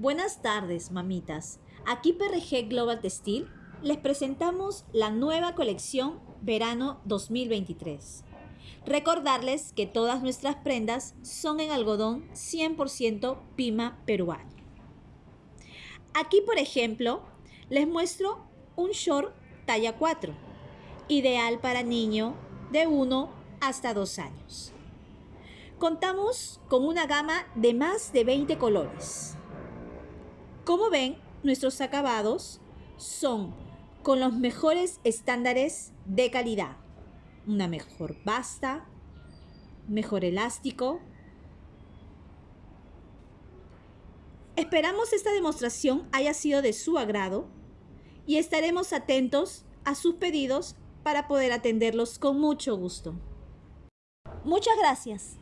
Buenas tardes, mamitas. Aquí PRG Global Textil les presentamos la nueva colección Verano 2023. Recordarles que todas nuestras prendas son en algodón 100% Pima peruano. Aquí, por ejemplo, les muestro un short talla 4, ideal para niño de 1 hasta 2 años. Contamos con una gama de más de 20 colores como ven, nuestros acabados son con los mejores estándares de calidad. Una mejor basta, mejor elástico. Esperamos esta demostración haya sido de su agrado y estaremos atentos a sus pedidos para poder atenderlos con mucho gusto. Muchas gracias.